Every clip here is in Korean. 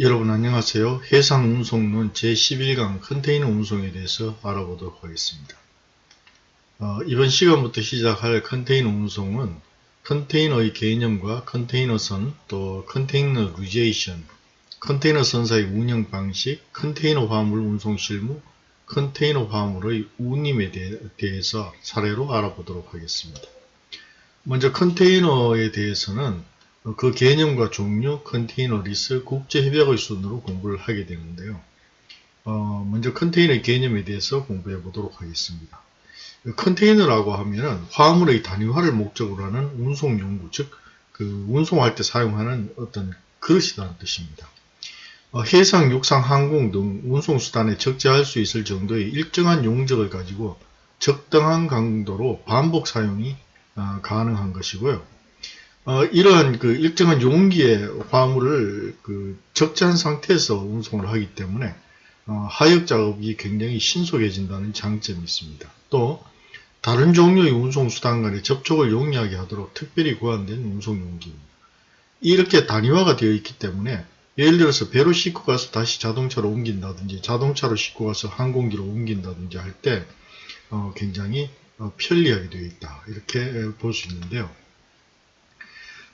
여러분 안녕하세요. 해상 운송론 제11강 컨테이너 운송에 대해서 알아보도록 하겠습니다. 어, 이번 시간부터 시작할 컨테이너 운송은 컨테이너의 개념과 컨테이너선, 또 containerization, 컨테이너 선사의 운영 방식, 컨테이너 화물 운송 실무, 컨테이너 화물의 운임에 대해서 사례로 알아보도록 하겠습니다. 먼저 컨테이너에 대해서는 그 개념과 종류, 컨테이너 리스, 국제 협약의 순으로 공부를 하게 되는데요. 어, 먼저 컨테이너의 개념에 대해서 공부해 보도록 하겠습니다. 컨테이너라고 하면은 화물의 단위화를 목적으로 하는 운송 용구, 즉, 그 운송할 때 사용하는 어떤 그릇이라는 뜻입니다. 어, 해상, 육상, 항공 등 운송수단에 적재할 수 있을 정도의 일정한 용적을 가지고 적당한 강도로 반복 사용이 어, 가능한 것이고요. 어, 이러한 그 일정한 용기의 화물을 그 적재한 상태에서 운송을 하기 때문에 어, 하역 작업이 굉장히 신속해진다는 장점이 있습니다. 또 다른 종류의 운송수단 간의 접촉을 용이하게 하도록 특별히 구한된 운송용기입니다. 이렇게 단위화가 되어 있기 때문에 예를 들어서 배로 싣고 가서 다시 자동차로 옮긴다든지 자동차로 싣고 가서 항공기로 옮긴다든지 할때 어, 굉장히 어, 편리하게 되어 있다 이렇게 볼 수 있는데요.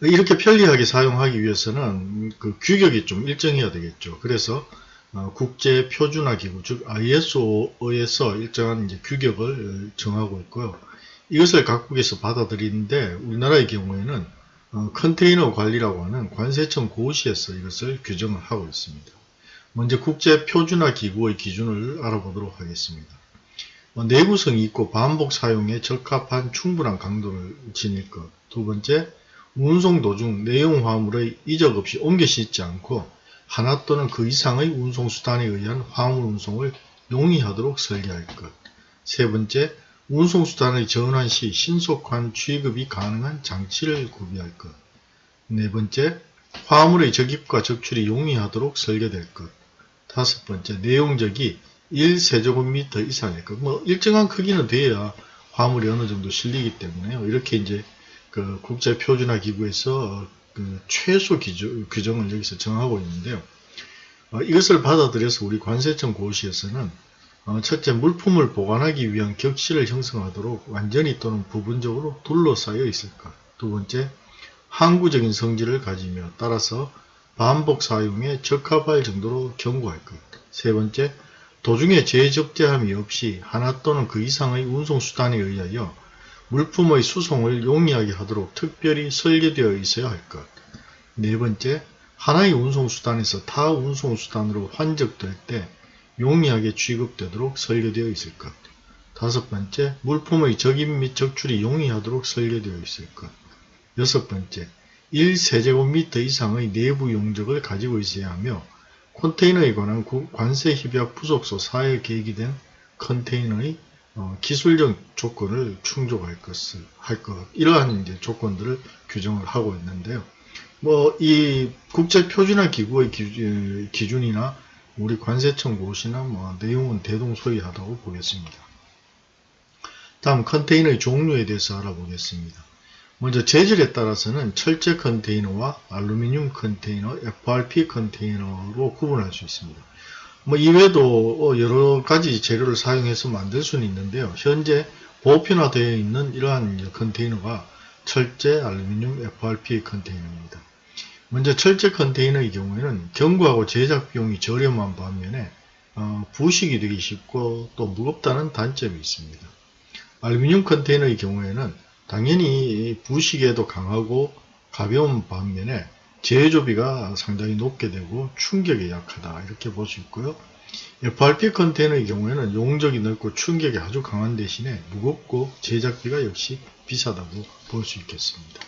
이렇게 편리하게 사용하기 위해서는 그 규격이 좀 일정해야 되겠죠. 그래서 어, 국제 표준화 기구 즉 ISO에서 일정한 이제 규격을 정하고 있고요. 이것을 각국에서 받아들이는데 우리나라의 경우에는 어, 컨테이너 관리라고 하는 관세청 고시에서 이것을 규정을 하고 있습니다. 먼저 국제 표준화 기구의 기준을 알아보도록 하겠습니다. 어, 내구성이 있고 반복 사용에 적합한 충분한 강도를 지닐 것. 두 번째, 운송 도중 내용 화물의 이적 없이 옮겨 싣지 않고 하나 또는 그 이상의 운송수단에 의한 화물 운송을 용이하도록 설계할 것. 세 번째, 운송수단의 전환 시 신속한 취급이 가능한 장치를 구비할 것. 네 번째, 화물의 적입과 적출이 용이하도록 설계될 것. 다섯 번째, 내용적이 1세제곱미터 이상일 것. 뭐 일정한 크기는 돼야 화물이 어느 정도 실리기 때문에요. 이렇게 이제 그 국제 표준화 기구에서 그 최소 기준, 규정을 여기서 정하고 있는데요. 어, 이것을 받아들여서 우리 관세청 고시에서는 어, 첫째 물품을 보관하기 위한 격실을 형성하도록 완전히 또는 부분적으로 둘러싸여 있을 것. 두 번째 항구적인 성질을 가지며 따라서 반복 사용에 적합할 정도로 경고할 것. 세 번째 도중에 재접대함이 없이 하나 또는 그 이상의 운송수단에 의하여 물품의 수송을 용이하게 하도록 특별히 설계되어 있어야 할 것. 네 번째, 하나의 운송수단에서 타 운송수단으로 환적될 때 용이하게 취급되도록 설계되어 있을 것. 다섯 번째, 물품의 적입 및 적출이 용이하도록 설계되어 있을 것. 여섯 번째, 1세제곱미터 이상의 내부 용적을 가지고 있어야 하며 컨테이너에 관한 관세협약 부속소 사회 계획이 된 컨테이너의 어, 기술적 조건을 충족할 것을 할 것, 이러한 이제 조건들을 규정을 하고 있는데요. 뭐, 이 국제 표준화 기구의 기준, 이나 우리 관세청 고시나 뭐, 내용은 대동소이하다고 보겠습니다. 다음 컨테이너의 종류에 대해서 알아보겠습니다. 먼저 재질에 따라서는 철제 컨테이너와 알루미늄 컨테이너, FRP 컨테이너로 구분할 수 있습니다. 뭐 이외에도 어, 여러 가지 재료를 사용해서 만들 수는 있는데요. 현재 보편화되어 있는 이러한 컨테이너가 철제 알루미늄 FRP 컨테이너입니다. 먼저 철제 컨테이너의 경우에는 경구하고 제작 비용이 저렴한 반면에 어, 부식이 되기 쉽고 또 무겁다는 단점이 있습니다. 알루미늄 컨테이너의 경우에는 당연히 부식에도 강하고 가벼운 반면에 제조비가 상당히 높게 되고 충격에 약하다 이렇게 볼 수 있고요. FRP 컨테이너의 경우에는 용적이 넓고 충격이 아주 강한 대신에 무겁고 제작비가 역시 비싸다고 볼 수 있겠습니다.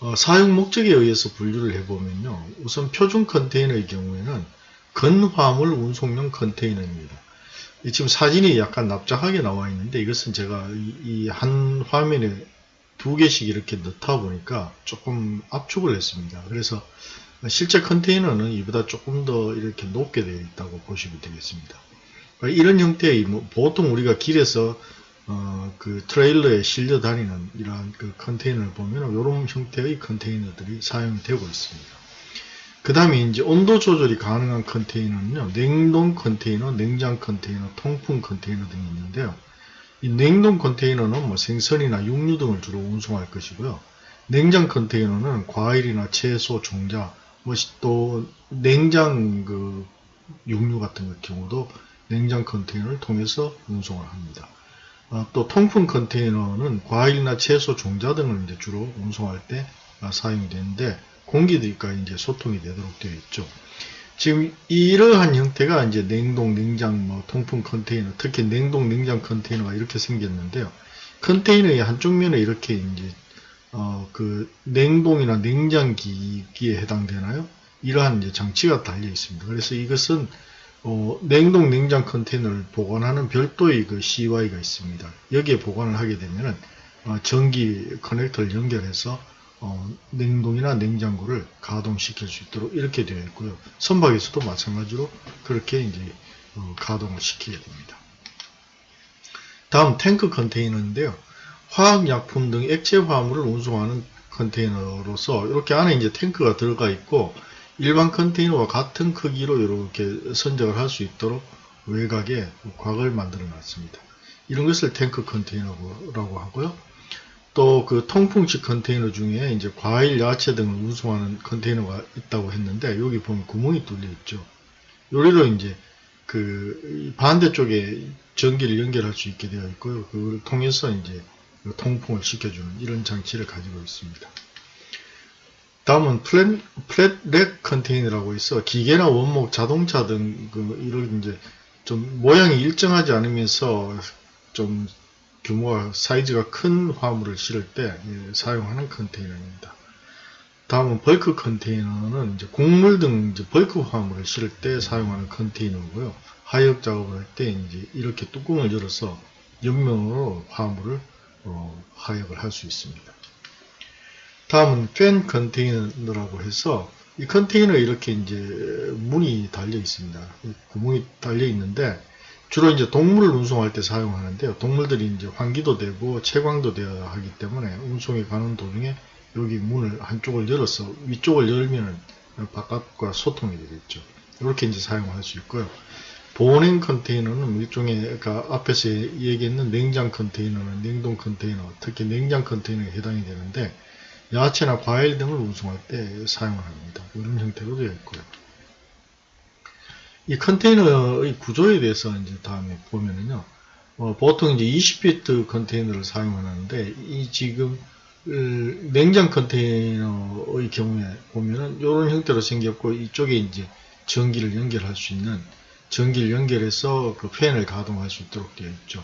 어, 사용 목적에 의해서 분류를 해보면요. 우선 표준 컨테이너의 경우에는 건화물 운송용 컨테이너입니다. 지금 사진이 약간 납작하게 나와 있는데 이것은 제가 이 한 화면에 두 개씩 이렇게 넣다 보니까 조금 압축을 했습니다. 그래서 실제 컨테이너는 이보다 조금 더 이렇게 높게 되어 있다고 보시면 되겠습니다. 이런 형태의 뭐 보통 우리가 길에서 어, 그 트레일러에 실려 다니는 이러한 그 컨테이너를 보면 이런 형태의 컨테이너들이 사용되고 있습니다. 그 다음에 이제 온도 조절이 가능한 컨테이너는요, 냉동 컨테이너, 냉장 컨테이너, 통풍 컨테이너 등이 있는데요. 이 냉동 컨테이너는 뭐 생선이나 육류 등을 주로 운송할 것이고요. 냉장 컨테이너는 과일이나 채소, 종자, 뭐 또 냉장 그 육류 같은 경우도 냉장 컨테이너를 통해서 운송을 합니다. 어, 또 통풍 컨테이너는 과일이나 채소, 종자 등을 이제 주로 운송할 때 아, 사용이 되는데 공기들과 이제 소통이 되도록 되어 있죠. 지금 이러한 형태가 이제 냉동, 냉장, 뭐 통풍 컨테이너, 특히 냉동, 냉장 컨테이너가 이렇게 생겼는데요. 컨테이너의 한쪽 면에 이렇게 이제 어, 그 냉동이나 냉장기기에 해당되나요? 이러한 이제 장치가 달려 있습니다. 그래서 이것은 어, 냉동 냉장 컨테이너를 보관하는 별도의 그 CY가 있습니다. 여기에 보관을 하게 되면은 어, 전기 커넥터를 연결해서 어, 냉동이나 냉장고를 가동시킬 수 있도록 이렇게 되어 있고요. 선박에서도 마찬가지로 그렇게 이제 어, 가동을 시키게 됩니다. 다음 탱크 컨테이너인데요. 화학약품 등 액체 화물을 운송하는 컨테이너로서 이렇게 안에 이제 탱크가 들어가 있고 일반 컨테이너와 같은 크기로 이렇게 선적을 할 수 있도록 외곽에 곽을 만들어 놨습니다. 이런 것을 탱크 컨테이너라고 하고요. 또 그 통풍식 컨테이너 중에 이제 과일, 야채 등을 운송하는 컨테이너가 있다고 했는데 여기 보면 구멍이 뚫려 있죠. 요리로 이제 그 반대쪽에 전기를 연결할 수 있게 되어 있고요. 그걸 통해서 이제 통풍을 시켜주는 이런 장치를 가지고 있습니다. 다음은 flat, flat rack 컨테이너라고 있어 기계나 원목, 자동차 등 그 이런 이제 좀 모양이 일정하지 않으면서 좀 규모가 사이즈가 큰 화물을 실을 때 예, 사용하는 컨테이너입니다. 다음은 벌크 컨테이너는 이제 곡물 등 이제 벌크 화물을 실을 때 사용하는 컨테이너고요. 하역 작업을 할 때 이제 이렇게 뚜껑을 열어서 옆면으로 화물을 어, 하역을 할 수 있습니다. 다음은 팬 컨테이너라고 해서 이 컨테이너에 이렇게 이제 문이 달려 있습니다. 구멍이 달려 있는데 주로 이제 동물을 운송할 때 사용하는데요. 동물들이 이제 환기도 되고 채광도 되어야 하기 때문에 운송이 가는 도중에 여기 문을 한쪽을 열어서 위쪽을 열면 바깥과 소통이 되겠죠. 이렇게 이제 사용할 수 있고요. 보냉 컨테이너는 일종의 그러니까 앞에서 얘기했는 냉장 컨테이너는 냉동 컨테이너, 특히 냉장 컨테이너에 해당이 되는데 야채나 과일 등을 운송할 때 사용을 합니다. 이런 형태로 되어 있고요. 이 컨테이너의 구조에 대해서 이제 다음에 보면은요. 어, 보통 이제 20피트 컨테이너를 사용하는데 이 지금 냉장 컨테이너의 경우에 보면은 이런 형태로 생겼고 이쪽에 이제 전기를 연결할 수 있는 전기를 연결해서 그 팬을 가동할 수 있도록 되어 있죠.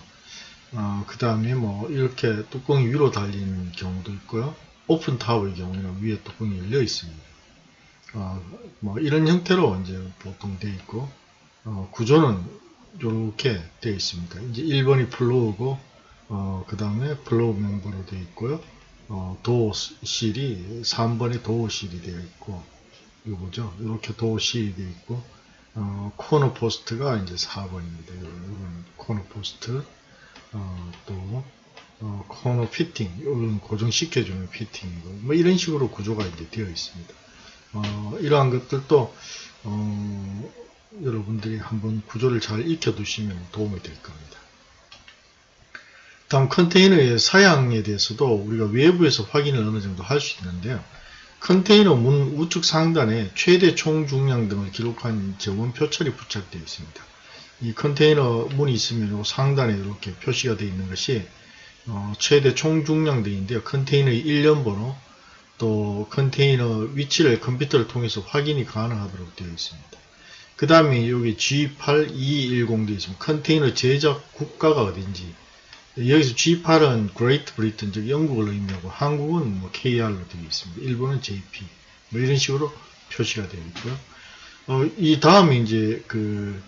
어, 그 다음에 뭐 이렇게 뚜껑이 위로 달리는 경우도 있고요. open top의 경우에는 위에 뚜껑이 열려 있습니다. 어, 뭐 이런 형태로 이제 보통 되어 있고 어, 구조는 이렇게 되어 있습니다. 이제 1번이 floor고 어, 그 다음에 floor member로 되어 있고요. 어, door sill이 3번에 door sill이 되어 있고 이거 보죠. 이렇게 door sill이 되어 있고 어, corner post가 이제 4번입니다. 이런 corner post 어, 또 어, corner fitting 이런 고정시켜주는 fitting이고 뭐 이런 식으로 구조가 이제 되어 있습니다. 어, 이러한 것들도 어, 여러분들이 한번 구조를 잘 익혀두시면 도움이 될 겁니다. 다음 컨테이너의 사양에 대해서도 우리가 외부에서 확인을 어느 정도 할 수 있는데요. 컨테이너 문 우측 상단에 최대 총 중량 등을 기록한 저온 표철이 부착되어 있습니다. 이 컨테이너 문이 있으면 상단에 이렇게 표시가 되어 있는 것이 어, 최대 총 중량 등인데요. 컨테이너의 일련 번호 또 컨테이너 위치를 컴퓨터를 통해서 확인이 가능하도록 되어 있습니다. 그 다음에 여기 G8210 되어 있습니다. 컨테이너 제작 국가가 어딘지 여기서 GB는 Great Britain, 즉 영국을 의미하고 한국은 뭐 KR로 되어 있습니다. 일본은 JP 뭐 이런 식으로 표시가 되어 있고요. 어, 이 다음에 이제 그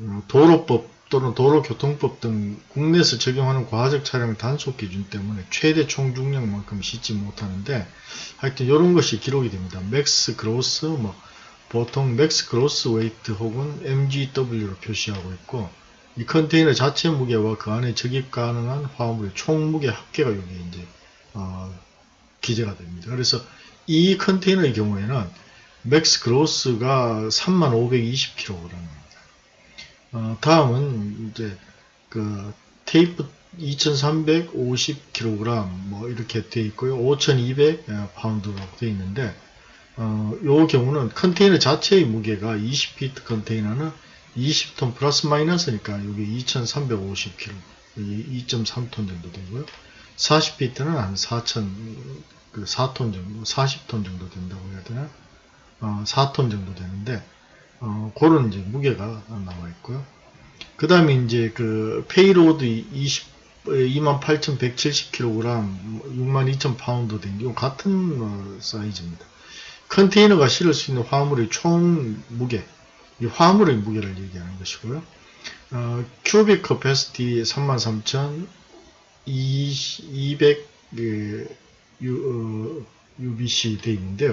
어, 도로법 또는 도로교통법 등 국내에서 적용하는 과적 차량 단속 기준 때문에 최대 총 중량만큼 싣지 못하는데 하여튼 이런 것이 기록이 됩니다. Max Gross 뭐 보통 Max Gross Weight 혹은 MGW로 표시하고 있고 이 컨테이너 자체 무게와 그 안에 적입 가능한 화물의 총 무게 합계가 여기 이제 어, 기재가 됩니다. 그래서 이 컨테이너의 경우에는 Max Gross가 3520kg입니다. 어, 다음은 이제 그 tare 2350kg 뭐 이렇게 되어 있고요. 5200 파운드라고 되어 있는데 어, 요 경우는 컨테이너 자체의 무게가 20피트 컨테이너는 20톤 플러스 마이너스니까 여기 2350kg 2.3톤 정도 되고요. 40피트는 한 4천 그 4톤 정도 40톤 정도 된다고 해야 되나 어, 4톤 정도 되는데 어, 그런 이제 무게가 나와 있고요. 그 다음에 이제 그 payload 20 28,170kg, 62,000파운드 된요 같은 어, 사이즈입니다. 컨테이너가 실을 수 있는 화물의 총 무게, 이 화물의 무게를 얘기하는 것이고요. 어, cubic capacity 33,200 그, 어, CBM 되어 있는데요.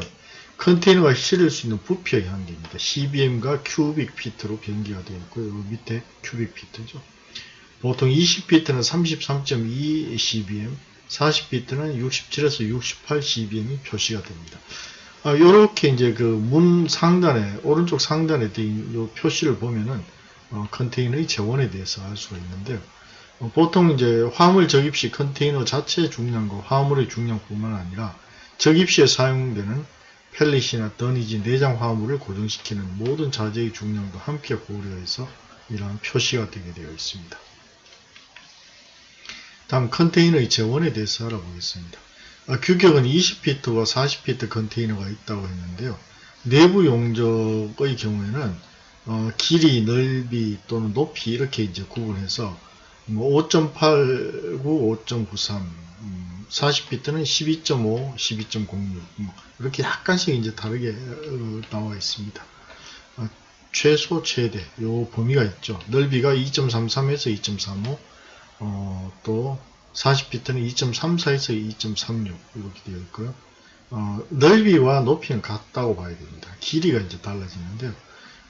컨테이너가 실을 수 있는 부피의 한계입니다. CBM과 cubic feet로 병기가 되어 있고 요 밑에 cubic feet죠. 보통 20피트는 33.2 CBM, 40피트는 67에서 68 CBM이 표시가 됩니다. 아, 요렇게 이제 그 문 상단에, 오른쪽 상단에 있는 표시를 보면은, 어, 컨테이너의 재원에 대해서 알 수가 있는데요. 어, 보통 이제 화물 적입 시 컨테이너 자체의 중량과 화물의 중량뿐만 아니라 적입 시에 사용되는 펠릿이나 더니지 내장 화물을 고정시키는 모든 자재의 중량도 함께 고려해서 이러한 표시가 되게 되어 있습니다. 다음 컨테이너의 재원에 대해서 알아보겠습니다. 아, 규격은 20피트와 40피트 컨테이너가 있다고 했는데요. 내부 용적의 경우에는 어, 길이, 넓이 또는 높이 이렇게 이제 구분해서 뭐 5.89, 5.93, 40피트는 12.5, 12.06 뭐 이렇게 약간씩 이제 다르게 어, 나와 있습니다. 어, 최소, 최대 요 범위가 있죠. 넓이가 2.33에서 2.35 어, 또 40피트는 2.34에서 2.36 이렇게 되어 있고요. 어, 넓이와 높이는 같다고 봐야 됩니다. 길이가 이제 달라지는데요.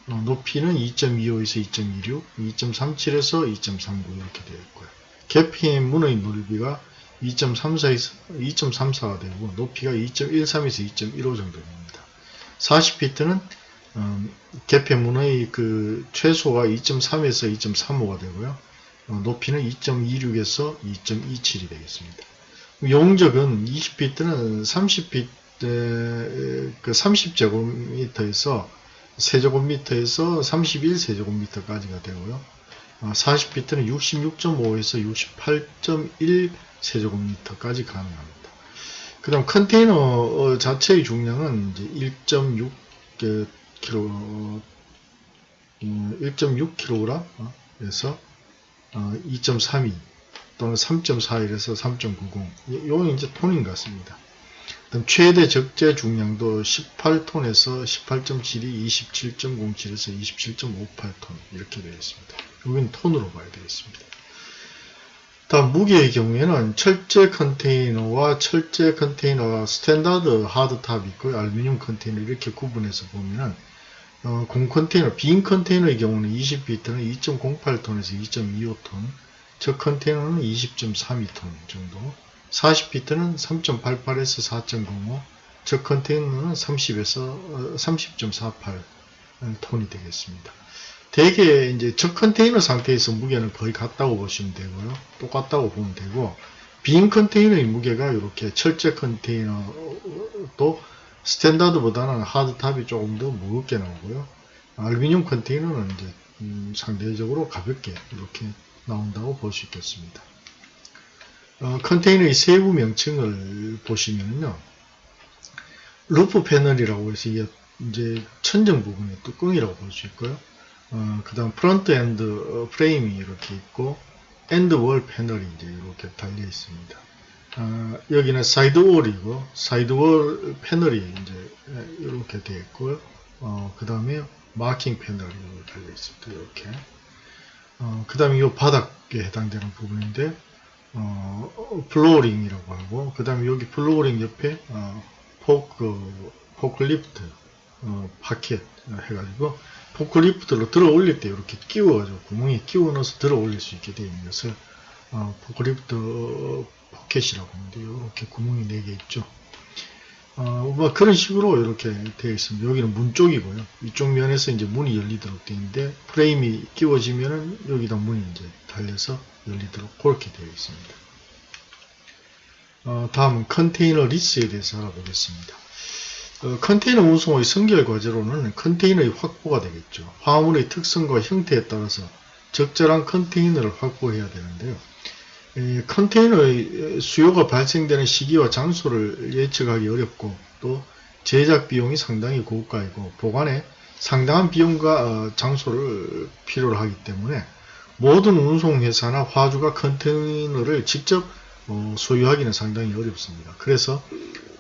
어, 높이는 2.25에서 2.26, 2.37에서 2.39 이렇게 되어 있고요. 개피의 문의 넓이가 2.34에서 2.34가 되고 높이가 2.13에서 2.15 정도 됩니다. 40피트는 음, 개폐문의 그 최소가 2.3에서 2.35가 되고요. 어, 높이는 2.26에서 2.27이 되겠습니다. 용적은 20피트는 30피트 그 30제곱미터에서 세제곱미터에서 31세제곱미터까지가 되고요. 40피트는 66.5에서 68.1 세제곱미터까지 가능합니다. 그 다음 컨테이너 어, 자체의 중량은 이제 1.6 kg 1.6kg에서 2.32 또는 3.41에서 3.90 요건 이제 톤인 것 같습니다. 그다음 최대 적재 중량도 18톤에서 18.72, 27.07에서 27.58톤 이렇게 되어 있습니다. 여기는 톤으로 봐야 되겠습니다. 다음 무게의 경우에는 철제 컨테이너와 철제 컨테이너 스탠다드 하드탑이 있고요. 알루미늄 컨테이너 이렇게 구분해서 보면은 어, 공 컨테이너, 빈 컨테이너의 경우는 20피트는 2.08톤에서 2.25톤, 저 컨테이너는 20.32톤 정도, 40피트는 3.88에서 4.05, 저 컨테이너는 30에서 30.48 톤이 되겠습니다. 대개 이제 저 컨테이너 상태에서 무게는 거의 같다고 보시면 되고요. 똑같다고 보면 되고, 빈 컨테이너의 무게가 이렇게 철제 컨테이너도 standard보다는 hard top이 조금 더 무겁게 나오고요. 알루미늄 컨테이너는 이제 음, 상대적으로 가볍게 이렇게 나온다고 볼 수 있겠습니다. 어, 컨테이너의 세부 명칭을 보시면요. roof panel이라고 해서 이게 이제 천정 부분의 뚜껑이라고 볼 수 있고요. 어, 그 다음 front end frame이 이렇게 있고 end wall panel이 이제 이렇게 달려 있습니다. 어, 여기는 side wall이고 side wall panel이 이제 이렇게 되어 있고요. 어, 그 다음에 marking panel이 달려 있습니다. 이렇게. 어, 그 다음에 이 바닥에 해당되는 부분인데 어, flooring이라고 하고 그 다음에 여기 flooring 옆에 어, fork forklift 어, pocket 해가지고 forklift로 들어 올릴 때 이렇게 끼워가지고 구멍에 끼워 넣어서 들어 올릴 수 있게 되어 있는 것을 어, forklift pocket이라고 하는데 이렇게 구멍이 4개 있죠. 어, 뭐 그런 식으로 이렇게 되어 있습니다. 여기는 문 쪽이고요. 이쪽 면에서 이제 문이 열리도록 되어 있는데 프레임이 끼워지면은 여기다 문이 이제 달려서 열리도록 그렇게 되어 있습니다. 어, 다음은 컨테이너 리스에 대해서 알아보겠습니다. 어, 컨테이너 운송의 선결 과제로는 컨테이너의 확보가 되겠죠. 화물의 특성과 형태에 따라서 적절한 컨테이너를 확보해야 되는데요. 이 컨테이너의 수요가 발생되는 시기와 장소를 예측하기 어렵고 또 제작 비용이 상당히 고가이고 보관에 상당한 비용과 어, 장소를 필요로 하기 때문에 모든 운송회사나 화주가 컨테이너를 직접 어, 소유하기는 상당히 어렵습니다. 그래서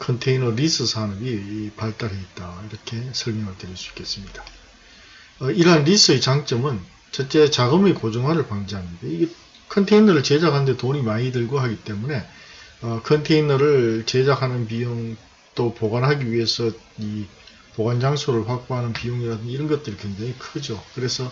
컨테이너 리스 산업이 발달해 있다 이렇게 설명을 드릴 수 있겠습니다. 어, 이러한 리스의 장점은 첫째 자금의 고정화를 방지합니다. 이게 컨테이너를 제작하는데 돈이 많이 들고 하기 때문에 어, 컨테이너를 제작하는 비용 또 보관하기 위해서 이 보관 장소를 확보하는 비용이라든지 이런 것들이 굉장히 크죠. 그래서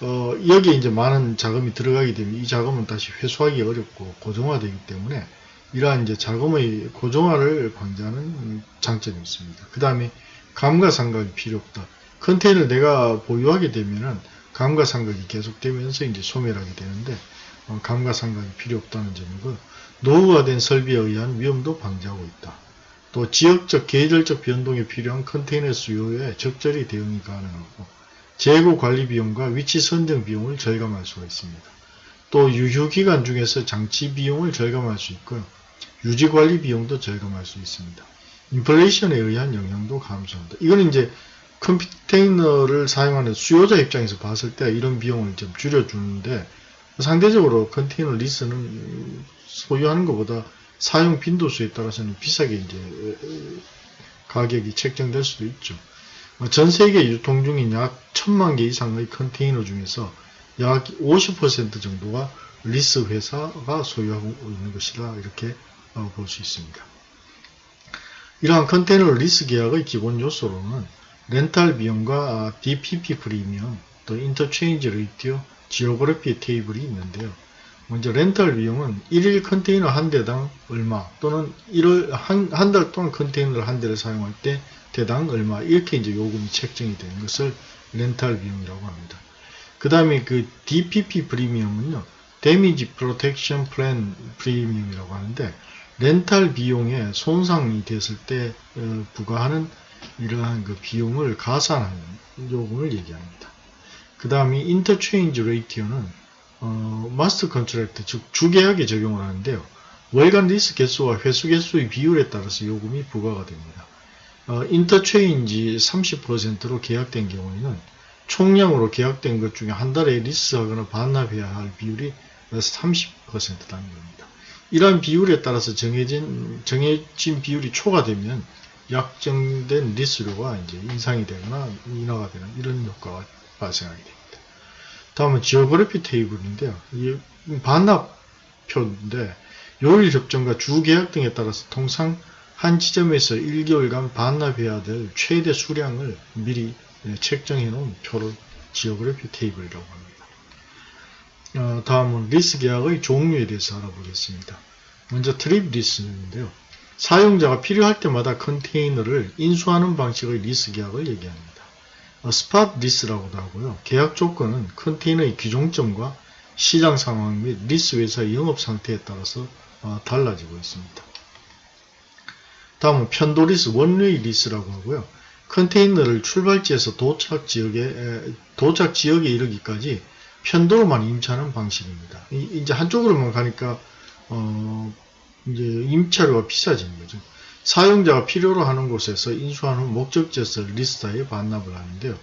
어, 여기에 이제 많은 자금이 들어가게 되면 이 자금은 다시 회수하기 어렵고 고정화되기 때문에 이러한 이제 자금의 고정화를 방지하는 장점이 있습니다. 그 다음에 감가상각이 필요 없다. 컨테이너를 내가 보유하게 되면은 감가상각이 계속되면서 이제 소멸하게 되는데 어, 감가상각이 필요 없다는 점이고 노후화된 설비에 의한 위험도 방지하고 있다. 또 지역적 계절적 변동에 필요한 컨테이너 수요에 적절히 대응이 가능하고 재고 관리 비용과 위치 선정 비용을 절감할 수가 있습니다. 또 유효기간 중에서 장치 비용을 절감할 수 있고요. 유지 관리 비용도 절감할 수 있습니다. 인플레이션에 의한 영향도 감소한다. 이거는 이제 컨테이너를 사용하는 수요자 입장에서 봤을 때 이런 비용을 좀 줄여주는데 상대적으로 컨테이너 리스는 소유하는 것보다 사용 빈도수에 따라서는 비싸게 이제 가격이 책정될 수도 있죠. 전 세계 유통 중인 약 천만 개 이상의 컨테이너 중에서 약 50% 정도가 리스 회사가 소유하고 있는 것이다 이렇게 어, 볼수 있습니다. 이러한 컨테이너 리스 계약의 기본 요소로는 렌탈 비용과 DPP premium, 또 interchange ratio, geography table이 있는데요. 먼저 렌탈 비용은 1일 컨테이너 한 대당 얼마 또는 1월 한 달 동안 컨테이너를 한 대를 사용할 때 대당 얼마 이렇게 이제 요금이 책정이 되는 것을 렌탈 비용이라고 합니다. 그 다음에 그 DPP premium은요. damage protection plan premium이라고 하는데 렌탈 비용에 손상이 됐을 때 어, 부과하는 이러한 그 비용을 가산하는 요금을 얘기합니다. 그 다음에 interchange ratio는 어, master contract 즉 주계약에 적용을 하는데요. 월간 리스 개수와 회수 개수의 비율에 따라서 요금이 부과가 됩니다. 어, interchange 30%로 계약된 경우에는 총량으로 계약된 것 중에 한 달에 리스하거나 반납해야 할 비율이 30%라는 겁니다. 이러한 비율에 따라서 정해진 정해진 비율이 초과되면 약정된 리스료가 이제 인상이 되거나 인하가 되는 이런 효과가 발생하게 됩니다. 다음은 geography table인데요. 이 반납표인데 요율 협정과 주계약 등에 따라서 통상 한 지점에서 1개월간 반납해야 될 최대 수량을 미리 책정해 놓은 표를 geography table이라고 합니다. 어, 다음은 리스 계약의 종류에 대해서 알아보겠습니다. 먼저 trip lease인데요. 사용자가 필요할 때마다 컨테이너를 인수하는 방식의 리스 계약을 얘기합니다. 어, spot lease라고도 하고요. 계약 조건은 컨테이너의 기종점과 시장 상황 및 리스 회사의 영업 상태에 따라서 어, 달라지고 있습니다. 다음은 편도 리스, one-way lease라고 하고요. 컨테이너를 출발지에서 도착 지역에 도착 지역에 이르기까지 편도로만 임차하는 방식입니다. 이제 한쪽으로만 가니까 어 이제 임차료가 비싸지는 거죠. 사용자가 필요로 하는 곳에서 인수한 후 목적지에서 리스사에 반납을 하는데요.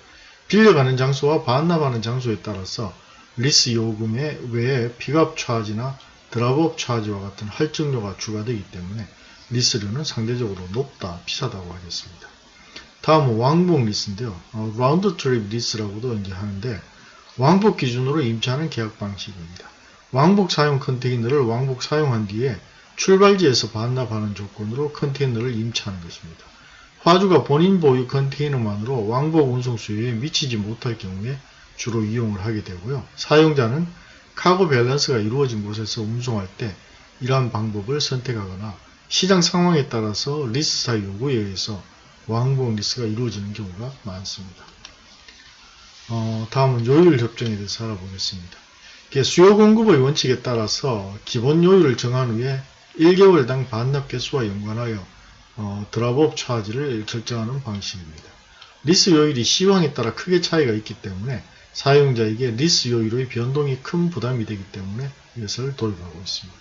빌려가는 장소와 반납하는 장소에 따라서 리스 요금에 외에 픽업 차지나 드랍업 차지와 같은 할증료가 추가되기 때문에 리스료는 상대적으로 높다, 비싸다고 하겠습니다. 다음은 왕복 리스인데요. 어, round trip lease라고도 이제 하는데 왕복 기준으로 임차하는 계약 방식입니다. 왕복 사용 컨테이너를 왕복 사용한 뒤에 출발지에서 반납하는 조건으로 컨테이너를 임차하는 것입니다. 화주가 본인 보유 컨테이너만으로 왕복 운송 수요에 미치지 못할 경우에 주로 이용을 하게 되고요. 사용자는 cargo balance가 이루어진 곳에서 운송할 때 이러한 방법을 선택하거나 시장 상황에 따라서 리스사 요구에 의해서 왕복 리스가 이루어지는 경우가 많습니다. 어, 다음은 요율 협정에 대해서 알아보겠습니다. 수요 공급의 원칙에 따라서 기본 요율을 정한 후에 1개월당 반납 개수와 연관하여 어, 드랍업 차지를 결정하는 방식입니다. 리스 요율이 시황에 따라 크게 차이가 있기 때문에 사용자에게 리스 요율의 변동이 큰 부담이 되기 때문에 이것을 도입하고 있습니다.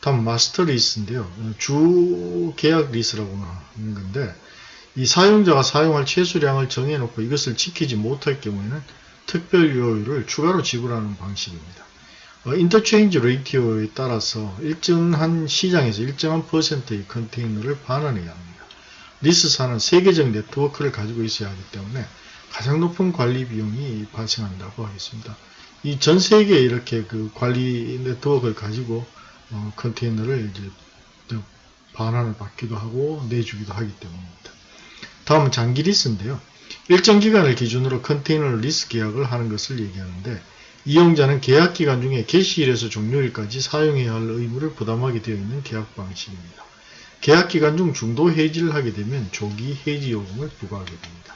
다음 master lease인데요. 주 계약 리스라고 하는 건데 이 사용자가 사용할 최소량을 정해놓고 이것을 지키지 못할 경우에는 특별 요율을 추가로 지불하는 방식입니다. 어, interchange ratio에 따라서 일정한 시장에서 일정한 퍼센트의 컨테이너를 반환해야 합니다. 리스사는 세계적 네트워크를 가지고 있어야 하기 때문에 가장 높은 관리 비용이 발생한다고 하겠습니다. 이 전 세계에 이렇게 그 관리 네트워크를 가지고 어, 컨테이너를 이제 반환을 받기도 하고 내주기도 하기 때문입니다. 다음은 장기 리스인데요. 일정 기간을 기준으로 컨테이너 리스 계약을 하는 것을 얘기하는데 이용자는 계약 기간 중에 개시일에서 종료일까지 사용해야 할 의무를 부담하게 되어 있는 계약 방식입니다. 계약 기간 중 중도 해지를 하게 되면 조기 해지 요금을 부과하게 됩니다.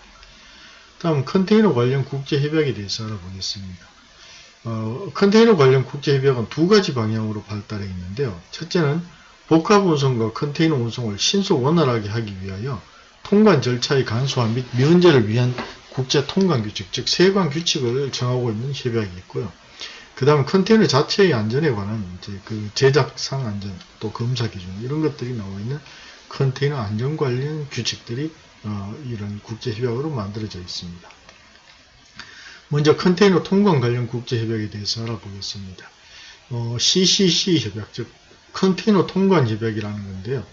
다음 컨테이너 관련 국제협약에 대해서 알아보겠습니다. 어, 컨테이너 관련 국제협약은 두 가지 방향으로 발달해 있는데요. 첫째는 복합 운송과 컨테이너 운송을 신속 원활하게 하기 위하여 통관 절차의 간소화 및 면제를 위한 국제 통관 규칙, 즉 세관 규칙을 정하고 있는 협약이 있고요. 그 다음 컨테이너 자체의 안전에 관한 이제 그 제작상 안전, 또 검사 기준 이런 것들이 나와 있는 컨테이너 안전 관련 규칙들이 어, 이런 국제 협약으로 만들어져 있습니다. 먼저 컨테이너 통관 관련 국제 협약에 대해서 알아보겠습니다. 어, CCC 협약, 즉 컨테이너 통관 협약이라는 건데요.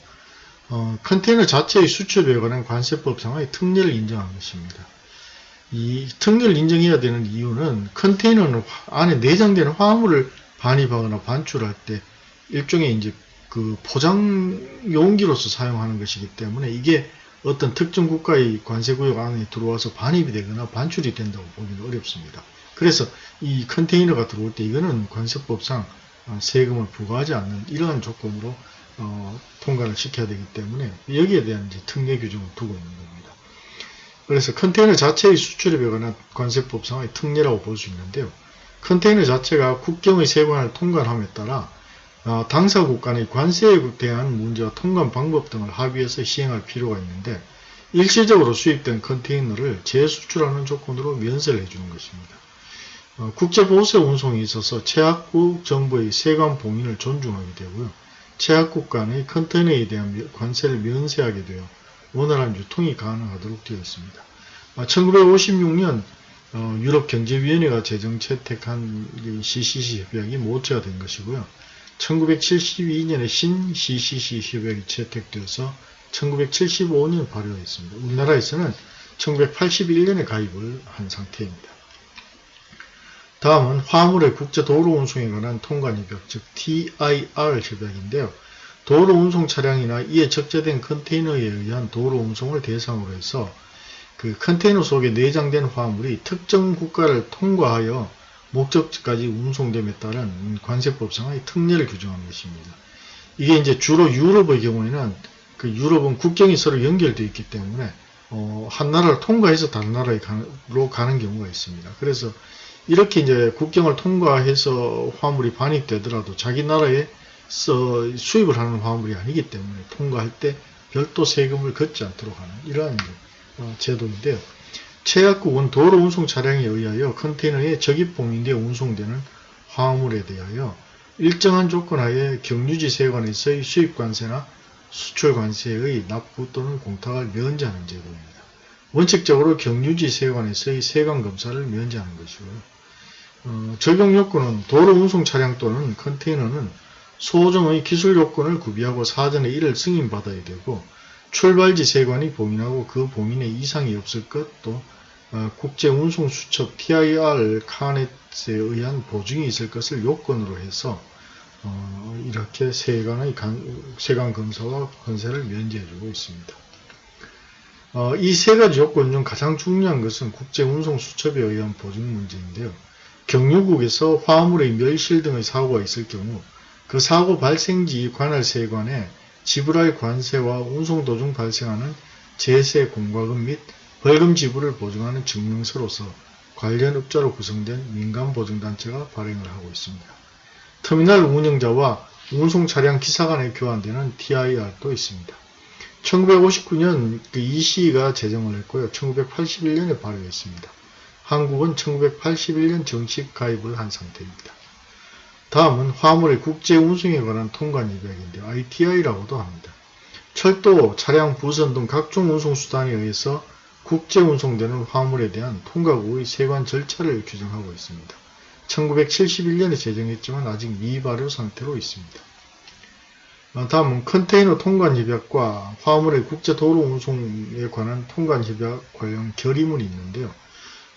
어, 컨테이너 자체의 수출에 관한 관세법상의 특례를 인정한 것입니다. 이 특례를 인정해야 되는 이유는 컨테이너는 안에 내장되는 화물을 반입하거나 반출할 때 일종의 이제 그 포장 용기로서 사용하는 것이기 때문에 이게 어떤 특정 국가의 관세구역 안에 들어와서 반입이 되거나 반출이 된다고 보기는 어렵습니다. 그래서 이 컨테이너가 들어올 때 이거는 관세법상 세금을 부과하지 않는 이러한 조건으로 어, 통과를 시켜야 되기 때문에 여기에 대한 이제 특례 규정을 두고 있는 겁니다. 그래서 컨테이너 자체의 수출에 관한 관세법상의 특례라고 볼 수 있는데요. 컨테이너 자체가 국경의 세관을 통과함에 따라 어, 당사국 간의 관세에 대한 문제와 통관 방법 등을 합의해서 시행할 필요가 있는데 일시적으로 수입된 컨테이너를 재수출하는 조건으로 면세를 해주는 것입니다. 어, 국제보세 운송에 있어서 최악국 정부의 세관 봉인을 존중하게 되고요. 최악국 간의 컨테이너에 대한 관세를 면세하게 되어 원활한 유통이 가능하도록 되어 있습니다. 1956년 아, 어, 유럽경제위원회가 제정 채택한 CCC 협약이 모체가 된 것이고요. 1972년에 신 CCC 협약이 채택되어서 1975년 발효했습니다. 우리나라에서는 1981년에 가입을 한 상태입니다. 다음은 화물의 국제도로 운송에 관한 통관협약, 즉 TIR 협약인데요. 도로 운송 차량이나 이에 적재된 컨테이너에 의한 도로 운송을 대상으로 해서 그 컨테이너 속에 내장된 화물이 특정 국가를 통과하여 목적지까지 운송됨에 따른 관세법상의 특례를 규정한 것입니다. 이게 이제 주로 유럽의 경우에는 그 유럽은 국경이 서로 연결되어 있기 때문에 어, 한 나라를 통과해서 다른 나라로 가는 경우가 있습니다. 그래서 이렇게 이제 국경을 통과해서 화물이 반입되더라도 자기 나라에 서 수입을 하는 화물이 아니기 때문에 통과할 때 별도 세금을 걷지 않도록 하는 이러한 어, 제도인데요. 최약국은 도로 운송 차량에 의하여 컨테이너에 적입봉인되어 운송되는 화물에 대하여 일정한 조건 하에 경유지 세관에서의 수입관세나 수출관세의 납부 또는 공탁을 면제하는 제도입니다. 원칙적으로 경유지 세관에서의 세관검사를 면제하는 것이고요. 어, 적용 요건은 도로 운송 차량 또는 컨테이너는 소정의 기술 요건을 구비하고 사전에 이를 승인받아야 되고 출발지 세관이 봉인하고 그 봉인에 이상이 없을 것, 또 어, 국제운송수첩 TIR 카넷에 의한 보증이 있을 것을 요건으로 해서 어, 이렇게 세관의 세관 검사와 건세를 면제해주고 있습니다. 어, 이세 가지 요건 중 가장 중요한 것은 국제운송수첩에 의한 보증 문제인데요. 경유국에서 화물의 멸실 등의 사고가 있을 경우 그 사고 발생지 관할 세관에 지불할 관세와 운송 도중 발생하는 제세 공과금 및 벌금 지불을 보증하는 증명서로서 관련 업자로 구성된 민간보증단체가 발행을 하고 있습니다. 터미널 운영자와 운송 차량 기사 간에 교환되는 TIR도 있습니다. 1959년 그 EC가 제정을 했고요. 1981년에 발효했습니다. 한국은 1981년 정식 가입을 한 상태입니다. 다음은 화물의 국제 운송에 관한 통관 협약인데요. ITI라고도 합니다. 철도, 차량, 부선 등 각종 운송수단에 의해서 국제 운송되는 화물에 대한 통과국의 세관 절차를 규정하고 있습니다. 1971년에 제정했지만 아직 미발효 상태로 있습니다. 어, 다음은 컨테이너 통관 협약과 화물의 국제 도로 운송에 관한 통관 협약 관련 결의문이 있는데요.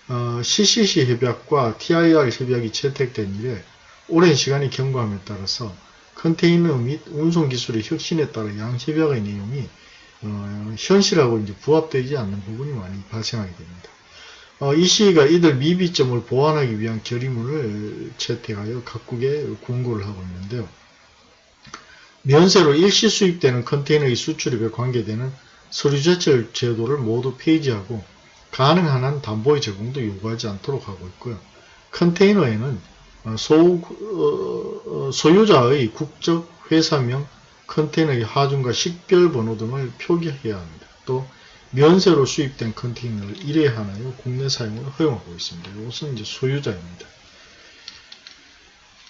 어, CCC 협약과 TIR 협약이 채택된 이래 오랜 시간이 경과함에 따라서 컨테이너 및 운송 기술의 혁신에 따라 양 협약의 내용이 어, 현실하고 이제 부합되지 않는 부분이 많이 발생하게 됩니다. 어, 이 시기가 이들 미비점을 보완하기 위한 결의문을 채택하여 각국에 공고를 하고 있는데요. 면세로 일시 수입되는 컨테이너의 수출입에 관계되는 서류 제철 제도를 모두 폐지하고 가능한 한 담보의 제공도 요구하지 않도록 하고 있고요. 컨테이너에는 어, 소, 어, 소유자의 국적 회사명, 컨테이너의 하중과 식별 번호 등을 표기해야 합니다. 또 면세로 수입된 컨테이너를 1회 하나요 국내 사용을 허용하고 있습니다. 이것은 이제 소유자입니다.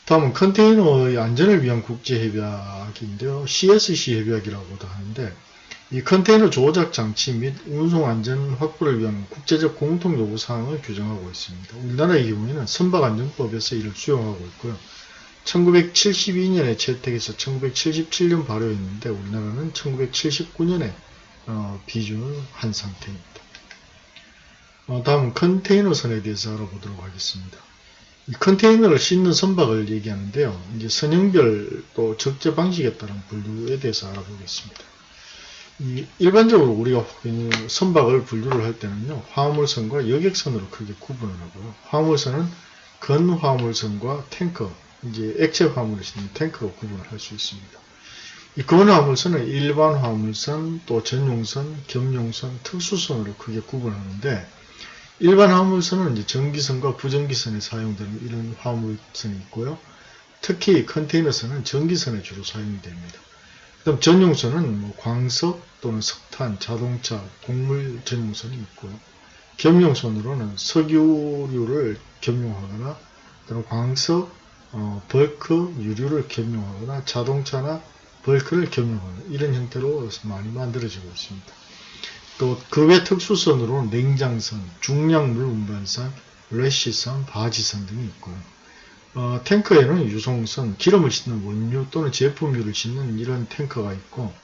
다음은 컨테이너의 안전을 위한 국제협약인데요. CSC 협약이라고도 하는데 이 컨테이너 조작 장치 및 운송 안전 확보를 위한 국제적 공통 요구 사항을 규정하고 있습니다. 우리나라의 경우에는 선박안전법에서 이를 수용하고 있고요. 1972년에 채택해서 1977년 발효했는데 우리나라는 1979년에 어, 비준을 한 상태입니다. 어, 다음 컨테이너 선에 대해서 알아보도록 하겠습니다. 이 컨테이너를 싣는 선박을 얘기하는데요. 이제 선형별 또 적재 방식에 따른 분류에 대해서 알아보겠습니다. 일반적으로 우리가 선박을 분류를 할 때는요. 화물선과 여객선으로 크게 구분을 하고요. 화물선은 건화물선과 탱커, 이제 액체 화물을 싣는 탱커로 구분을 할 수 있습니다. 이 건화물선은 일반 화물선, 또 전용선, 겸용선, 특수선으로 크게 구분하는데 일반 화물선은 이제 전기선과 부전기선에 사용되는 이런 화물선이 있고요. 특히 컨테이너선은 전기선에 주로 사용이 됩니다. 그다음 전용선은 뭐 광석 또는 석탄, 자동차, 곡물 전용선이 있고요. 겸용선으로는 석유류를 겸용하거나 또는 광석, 어, bulk, 유류를 겸용하거나 자동차나 bulk를 겸용하는 이런 형태로 많이 만들어지고 있습니다. 또 그 외 특수선으로는 냉장선, 중량물 운반선, LASH선, 바지선 등이 있고요. 어, 탱커에는 유성선, 기름을 싣는 원유 또는 제품유를 싣는 이런 탱커가 있고 뭐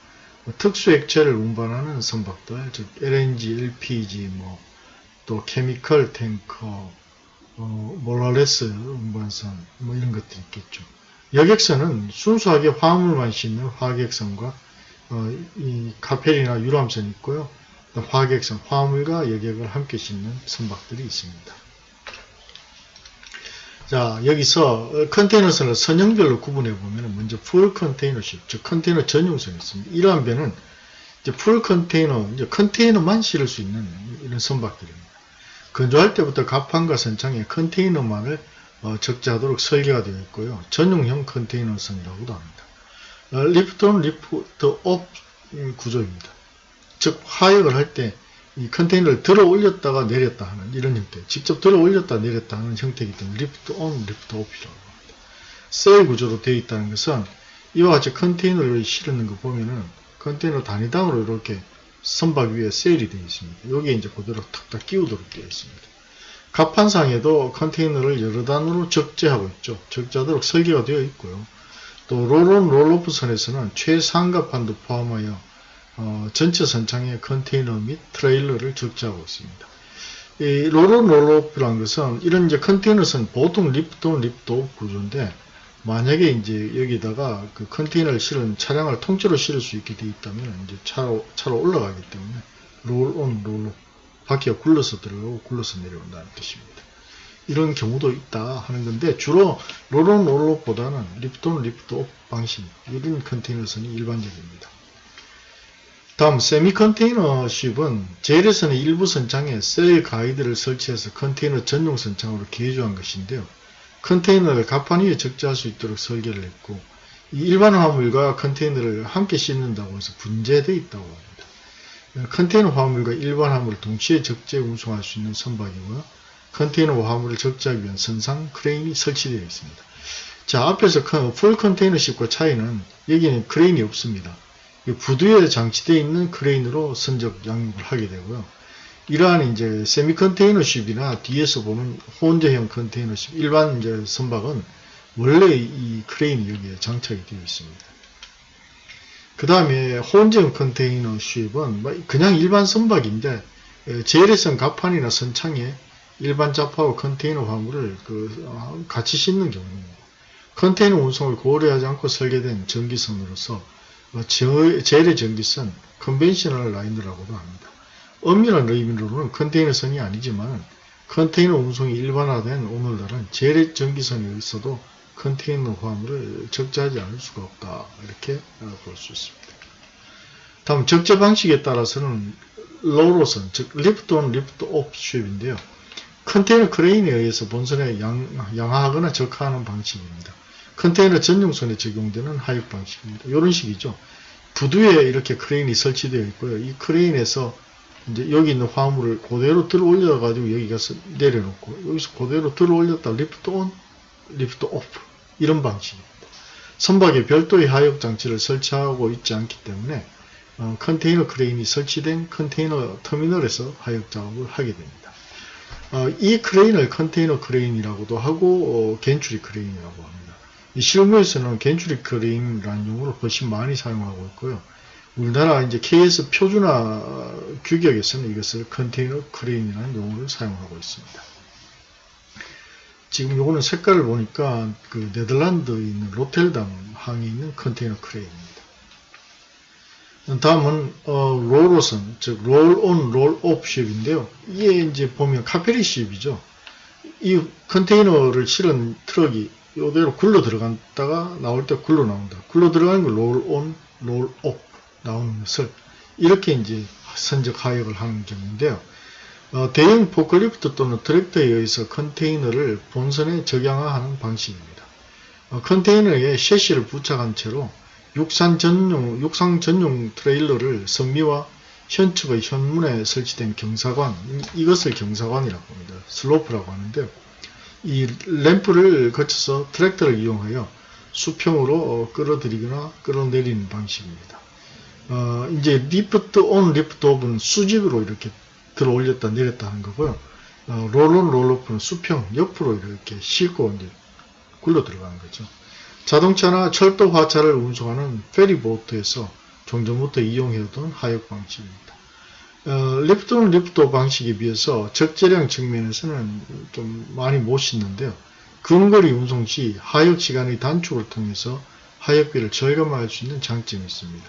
특수 액체를 운반하는 선박들, 즉 LNG, LPG, 뭐 또 chemical tanker, 어, molasses 운반선, 뭐 이런 것들이 있겠죠. 여객선은 순수하게 화물만 싣는 화객선과 어, 이 카페리나 유람선이 있고요. 화객선, 화물과 여객을 함께 싣는 선박들이 있습니다. 자, 여기서 컨테이너선을 선형별로 구분해 보면 먼저 full container ship, 즉 컨테이너 전용선이 있습니다. 이러한 배는 이제 full container, 이제 컨테이너만 실을 수 있는 이런 선박들입니다. 건조할 때부터 갑판과 선창에 컨테이너만을 어, 적재하도록 설계가 되어 있고요. 전용형 컨테이너선이라고도 합니다. 어, lift-on lift-off 구조입니다. 즉 하역을 할 때 이 컨테이너를 들어 올렸다가 내렸다 하는 이런 형태 직접 들어 올렸다 내렸다 하는 형태이기 때문에 lift-on, lift-off이라고 합니다. cell 구조로 되어 있다는 것은 이와 같이 컨테이너를 실는 거 보면은 컨테이너 단위당으로 이렇게 선박 위에 cell이 되어 있습니다. 여기에 이제 그대로 탁탁 끼우도록 되어 있습니다. 갑판상에도 컨테이너를 여러 단으로 적재하고 있죠. 적재하도록 설계가 되어 있고요. 또 roll-on roll-off 선에서는 최상갑판도 포함하여 어, 전체 선창에 컨테이너 및 트레일러를 적재하고 있습니다. 이 roll-on roll-off라는 것은 이런 이제 컨테이너선 보통 lift-on lift-off 구조인데 만약에 이제 여기다가 그 컨테이너를 실은 차량을 통째로 실을 수 있게 되어 있다면 이제 차로, 차로 올라가기 때문에 roll-on roll-off 바퀴가 굴러서 들어가고 굴러서 내려온다는 뜻입니다. 이런 경우도 있다 하는 건데 주로 roll-on roll-off보다는 lift-on lift-off 방식 이런 컨테이너선이 일반적입니다. 다음 semi container ship은 재래선은 일부 선창에 cell guide를 설치해서 컨테이너 전용 선창으로 개조한 것인데요. 컨테이너를 갑판 위에 적재할 수 있도록 설계를 했고 이 일반 화물과 컨테이너를 함께 싣는다고 해서 분재되어 있다고 합니다. 컨테이너 화물과 일반 화물을 동시에 적재 운송할 수 있는 선박이고요. 컨테이너 화물을 적재하기 위한 선상 크레인이 설치되어 있습니다. 자 앞에서 full container ship과 차이는 여기는 크레인이 없습니다. 부두에 장치되어 있는 크레인으로 선적 양륙을 하게 되고요. 이러한 이제 세미 컨테이너십이나 뒤에서 보는 혼재형 컨테이너십 일반 이제 선박은 원래 이 크레인이 여기에 장착이 되어 있습니다. 그 다음에 혼재형 컨테이너십은 뭐 그냥 일반 선박인데 제일선 갑판이나 선창에 일반 자파와 컨테이너 화물을 그 어, 같이 싣는 경우입니다. 컨테이너 운송을 고려하지 않고 설계된 전기선으로서 어, 재래의 정기선 conventional line이라고도 합니다. 엄밀한 의미로는 컨테이너선이 아니지만 컨테이너 운송이 일반화된 오늘날은 재래의 정기선에 있어도 컨테이너 화물을 적재하지 않을 수가 없다 이렇게 어, 볼수 있습니다. 다음 적재 방식에 따라서는 LO-LO선 즉 lift on lift off ship인데요. 컨테이너 크레인에 의해서 본선에 양, 양하하거나 적하하는 방식입니다. 컨테이너 전용선에 적용되는 하역 방식입니다. 이런 식이죠. 부두에 이렇게 크레인이 설치되어 있고요. 이 크레인에서 이제 여기 있는 화물을 그대로 들어 올려 가지고 여기 가서 내려놓고 여기서 그대로 들어 올렸다 lift on, lift off 이런 방식입니다. 선박에 별도의 하역 장치를 설치하고 있지 않기 때문에 어, 컨테이너 크레인이 설치된 컨테이너 터미널에서 하역 작업을 하게 됩니다. 어, 이 크레인을 컨테이너 크레인이라고도 하고 어, gantry crane이라고 합니다. 이 실무에서는 gantry crane이라는 용어를 훨씬 많이 사용하고 있고요. 우리나라 이제 KS 표준화 규격에서는 이것을 컨테이너 크레인이라는 용어를 사용하고 있습니다. 지금 요거는 색깔을 보니까 그 네덜란드에 있는 로테르담 항에 있는 컨테이너 크레인입니다. 다음은 어, RO-RO선, 즉 roll on, roll off ship인데요. 이게 이제 보면 카페리 ship이죠. 이 컨테이너를 실은 트럭이 이대로 굴러 들어갔다가 나올 때 굴러 나온다. 굴러 들어가는 걸 roll on, roll off 나오는 것을 이렇게 이제 선적 하역을 하는 경우인데요. 어, 대형 포크리프트 또는 트랙터에 의해서 컨테이너를 본선에 적양하하는 방식입니다. 어, 컨테이너에 섀시를 부착한 채로 육산 전용, 육상 전용 트레일러를 선미와 현측의 현문에 설치된 경사판, 이것을 경사판이라고 합니다. 슬로프라고 하는데요. 이 램프를 거쳐서 트랙터를 이용하여 수평으로 어, 끌어들이거나 끌어내리는 방식입니다. 어, 이제 lift on, lift off는 수직으로 이렇게 들어 올렸다 내렸다 하는 거고요. 어, roll on, roll off는 수평, 옆으로 이렇게 싣고 이제 굴러 들어가는 거죠. 자동차나 철도 화차를 운송하는 페리보트에서 종전부터 이용해오던 하역 방식입니다. 어, lift는 lift 방식에 비해서 적재량 측면에서는 좀 많이 못 싣는데요. 근거리 운송 시 하역 시간의 단축을 통해서 하역비를 절감할 수 있는 장점이 있습니다.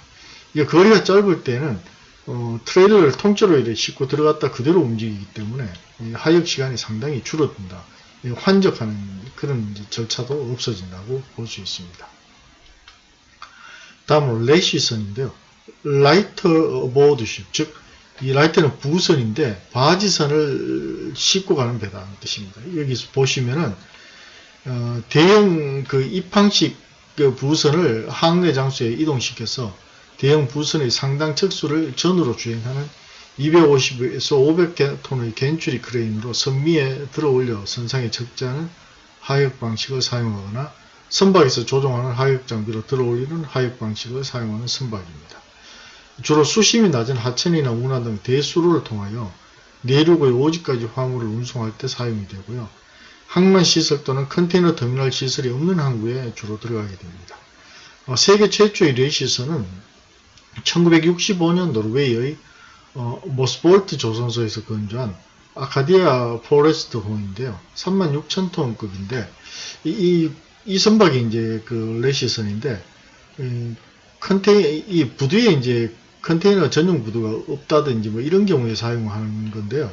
이게 거리가 짧을 때는 어, 트레일러를 통째로 이렇게 싣고 들어갔다 그대로 움직이기 때문에 하역 시간이 상당히 줄어든다. 환적하는 그런 절차도 없어진다고 볼 수 있습니다. 다음으로 LASH선인데요. lighter aboard ship, 즉, 이 lighter는 부선인데 바지선을 싣고 가는 배다는 뜻입니다. 여기서 보시면은 어, 대형 그 입항식 그 부선을 항내 장소에 이동시켜서 대형 부선의 상당 척수를 전으로 주행하는 250에서 500톤의 gantry crane으로 선미에 들어올려 선상에 적재하는 하역 방식을 사용하거나 선박에서 조종하는 하역 장비로 들어올리는 하역 방식을 사용하는 선박입니다. 주로 수심이 낮은 하천이나 운하 등 대수로를 통하여 내륙의 오지까지 화물을 운송할 때 사용이 되고요. 항만 시설 또는 컨테이너 터미널 시설이 없는 항구에 주로 들어가게 됩니다. 어, 세계 최초의 레이시선은 1965년 노르웨이의 어, 모스볼트 조선소에서 건조한 아카디아 포레스트 호인데요. 36,000톤급인데 이, 이, 이, 선박이 이제 그 LASH선인데 음, 컨테이 이 부두에 이제 컨테이너 전용 부두가 없다든지 뭐 이런 경우에 사용하는 건데요.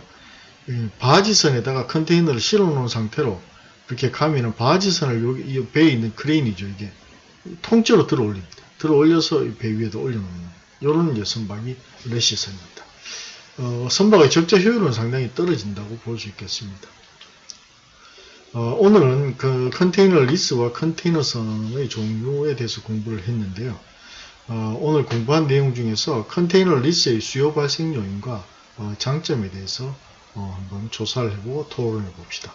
바지선에다가 컨테이너를 실어 놓은 상태로 이렇게 가면은 바지선을 여기 이 배에 있는 크레인이죠 이게 통째로 들어 올립니다. 들어 올려서 배 위에다 올려놓는 이런 이제 선박이 LASH선입니다. 어, 선박의 적재 효율은 상당히 떨어진다고 볼 수 있겠습니다. 어, 오늘은 그 컨테이너 리스와 컨테이너선의 종류에 대해서 공부를 했는데요. 어, 오늘 공부한 내용 중에서 컨테이너 리스의 수요 발생 요인과 어, 장점에 대해서 어, 한번 조사를 해보고 토론해 봅시다.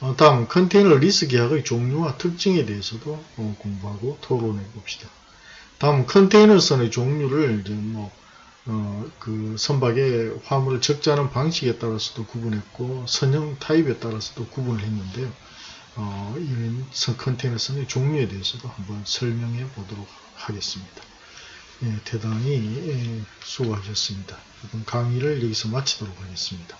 어, 다음 컨테이너 리스 계약의 종류와 특징에 대해서도 어, 공부하고 토론해 봅시다. 다음 컨테이너선의 종류를 이제 뭐 어, 그 선박의 화물을 적재하는 방식에 따라서도 구분했고 선형 타입에 따라서도 구분을 했는데요. 어, 이런 선 컨테이너선의 종류에 대해서도 한번 설명해 보도록 하겠습니다. 예, 대단히 예, 수고하셨습니다. 이번 강의를 여기서 마치도록 하겠습니다.